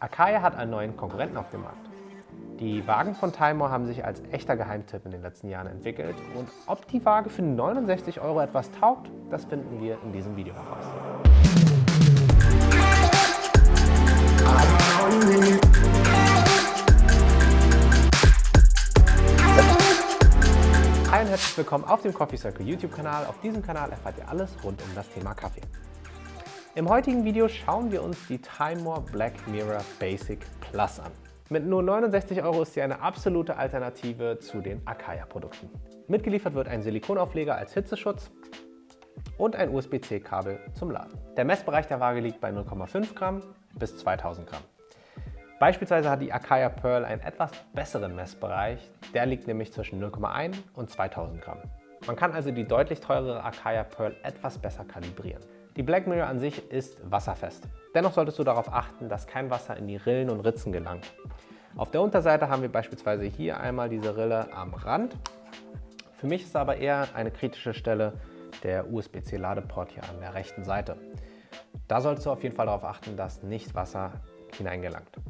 Acaia hat einen neuen Konkurrenten auf dem Markt. Die Wagen von Timor haben sich als echter Geheimtipp in den letzten Jahren entwickelt und ob die Waage für 69 Euro etwas taugt, das finden wir in diesem Video heraus. Hi und herzlich willkommen auf dem Coffee Circle YouTube-Kanal. Auf diesem Kanal erfahrt ihr alles rund um das Thema Kaffee. Im heutigen Video schauen wir uns die Timemore Black Mirror Basic Plus an. Mit nur 69 Euro ist sie eine absolute Alternative zu den Akaya-Produkten. Mitgeliefert wird ein Silikonaufleger als Hitzeschutz und ein USB-C-Kabel zum Laden. Der Messbereich der Waage liegt bei 0,5 Gramm bis 2000 Gramm. Beispielsweise hat die Akaya Pearl einen etwas besseren Messbereich, der liegt nämlich zwischen 0,1 und 2000 Gramm. Man kann also die deutlich teurere Akaya Pearl etwas besser kalibrieren. Die Black Mirror an sich ist wasserfest. Dennoch solltest du darauf achten, dass kein Wasser in die Rillen und Ritzen gelangt. Auf der Unterseite haben wir beispielsweise hier einmal diese Rille am Rand. Für mich ist aber eher eine kritische Stelle der USB-C-Ladeport hier an der rechten Seite. Da solltest du auf jeden Fall darauf achten, dass nicht Wasser hineingelangt.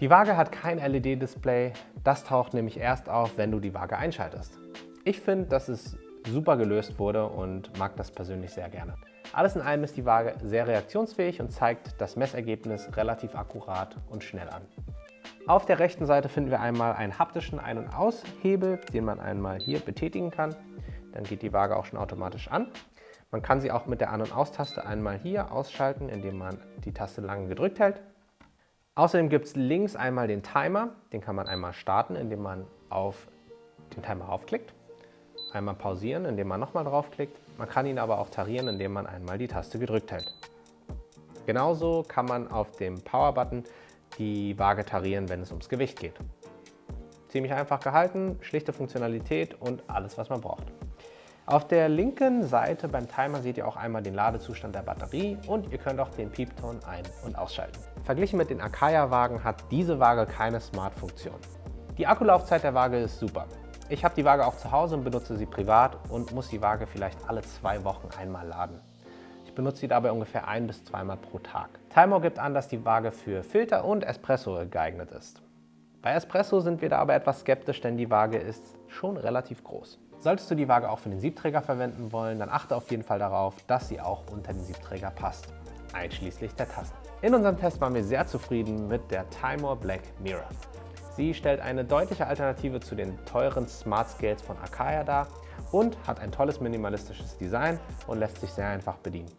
Die Waage hat kein LED-Display, das taucht nämlich erst auf, wenn du die Waage einschaltest. Ich finde, dass es super gelöst wurde und mag das persönlich sehr gerne. Alles in allem ist die Waage sehr reaktionsfähig und zeigt das Messergebnis relativ akkurat und schnell an. Auf der rechten Seite finden wir einmal einen haptischen Ein- und Aushebel, den man einmal hier betätigen kann. Dann geht die Waage auch schon automatisch an. Man kann sie auch mit der An- und Aus-Taste einmal hier ausschalten, indem man die Taste lange gedrückt hält. Außerdem gibt es links einmal den Timer. Den kann man einmal starten, indem man auf den Timer aufklickt einmal pausieren, indem man nochmal draufklickt. Man kann ihn aber auch tarieren, indem man einmal die Taste gedrückt hält. Genauso kann man auf dem Power-Button die Waage tarieren, wenn es ums Gewicht geht. Ziemlich einfach gehalten, schlichte Funktionalität und alles, was man braucht. Auf der linken Seite beim Timer seht ihr auch einmal den Ladezustand der Batterie und ihr könnt auch den Piepton ein- und ausschalten. Verglichen mit den Akaya-Wagen hat diese Waage keine Smart-Funktion. Die Akkulaufzeit der Waage ist super. Ich habe die Waage auch zu Hause und benutze sie privat und muss die Waage vielleicht alle zwei Wochen einmal laden. Ich benutze sie dabei ungefähr ein bis zweimal pro Tag. Timor gibt an, dass die Waage für Filter und Espresso geeignet ist. Bei Espresso sind wir da aber etwas skeptisch, denn die Waage ist schon relativ groß. Solltest du die Waage auch für den Siebträger verwenden wollen, dann achte auf jeden Fall darauf, dass sie auch unter den Siebträger passt, einschließlich der Tassen. In unserem Test waren wir sehr zufrieden mit der Timor Black Mirror. Sie stellt eine deutliche Alternative zu den teuren Smart Scales von Akaya dar und hat ein tolles minimalistisches Design und lässt sich sehr einfach bedienen.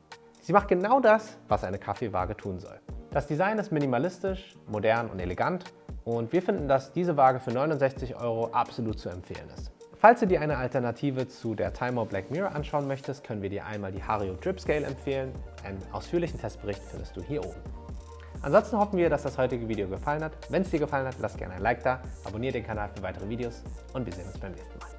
Sie macht genau das, was eine Kaffeewaage tun soll. Das Design ist minimalistisch, modern und elegant und wir finden, dass diese Waage für 69 Euro absolut zu empfehlen ist. Falls du dir eine Alternative zu der Timor Black Mirror anschauen möchtest, können wir dir einmal die Hario Drip Scale empfehlen. Einen ausführlichen Testbericht findest du hier oben. Ansonsten hoffen wir, dass das heutige Video gefallen hat. Wenn es dir gefallen hat, lass gerne ein Like da, abonniere den Kanal für weitere Videos und wir sehen uns beim nächsten Mal.